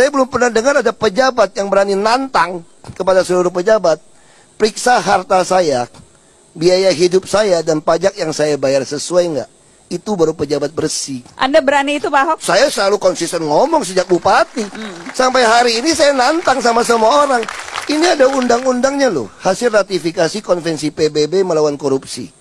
Saya belum pernah dengar ada pejabat yang berani nantang kepada seluruh pejabat. Periksa harta saya, biaya hidup saya, dan pajak yang saya bayar sesuai nggak. Itu baru pejabat bersih. Anda berani itu Pak Ahok? Saya selalu konsisten ngomong sejak bupati. Hmm. Sampai hari ini saya nantang sama semua orang. Ini ada undang-undangnya loh. Hasil ratifikasi konvensi PBB melawan korupsi.